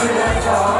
お願い。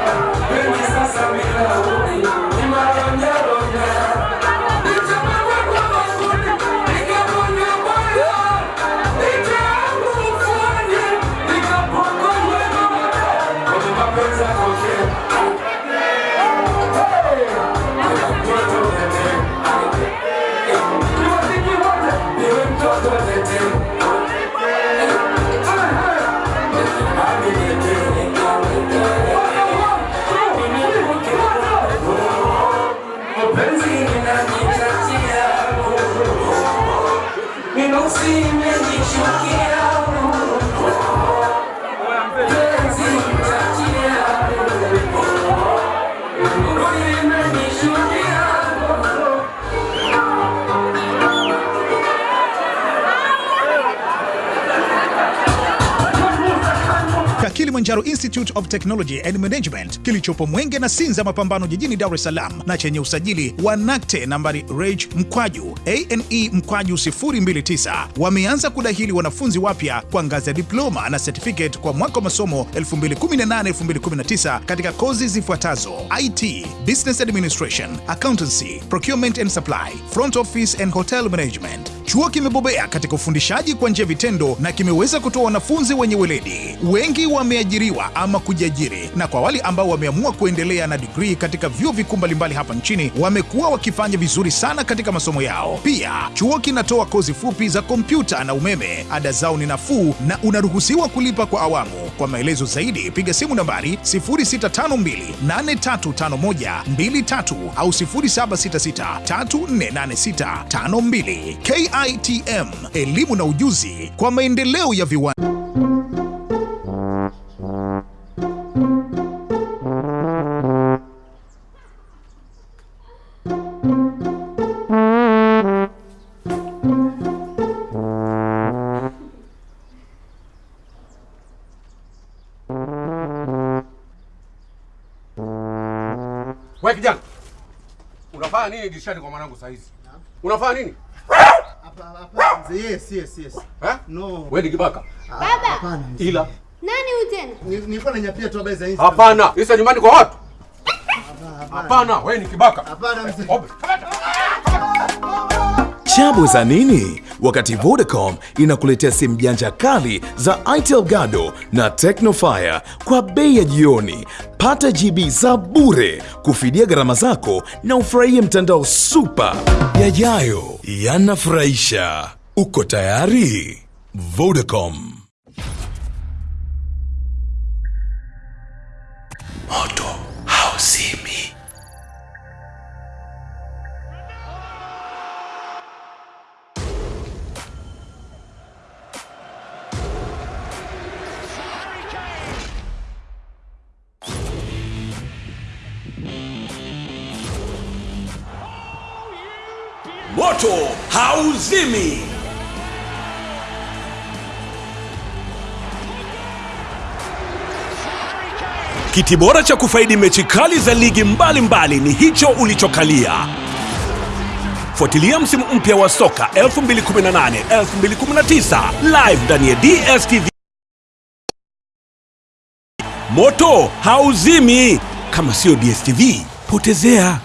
camino a la See me, make you care. Kilimanjaro Institute of Technology and Management kilichopo Mwenge na Sinza Mapambano jijini Dar es Salaam na chenye usajili wa NACTE nambari reg mkwaju ane mkwaju 029 wameanza kudahili wanafunzi wapya kwa ngazi ya diploma na certificate kwa mwaka wa masomo 2018-2019 katika kozi zifuatazo: IT, Business Administration, Accountancy, Procurement and Supply, Front Office and Hotel Management. Chuo kimebobea katika ufundishaji kwa njia vitendo na kimeweza kutoa wanafunzi wenye weledi. Wengi wameajiriwa ama kujiajiri, na kwa wale ambao wameamua kuendelea na digrii katika vyuo vikuu mbalimbali hapa nchini wamekuwa wakifanya vizuri sana katika masomo yao. Pia chuo kinatoa kozi fupi za kompyuta na umeme. Ada zao ni nafuu na unaruhusiwa kulipa kwa awamu. Kwa maelezo zaidi piga simu nambari 0652835123 au 0766348652. KITM, elimu na ujuzi kwa maendeleo ya viwanda. Wewe kijana. Unafanya nini dirishani kwa mwanangu saa hizi? Unafanya nini? Yes, yes, yes. Eh? No. Wewe ni kibaka. Baba. Hapana. Ila Nani huyu tena? Ni- Nilikuwa nanyapia tu habari za Insta. hapana. Isa nyumbani kwa watu. Hapana. Hapana, wewe ni kibaka. Hapana mzee. Chabu za nini? Wakati Vodacom inakuletea simu janja kali za Itel Gado na Tecnofire kwa bei ya jioni. Pata GB za bure kufidia gharama zako na ufurahie mtandao super. Yajayo yanafurahisha. Uko tayari? Vodacom. Moto hauzimi. Moto hauzimi. Kiti bora cha kufaidi mechi kali za ligi mbalimbali mbali ni hicho ulichokalia. Fuatilia msimu mpya wa soka 2018 2019 live ndani ya DStv. Moto hauzimi kama sio DStv, potezea.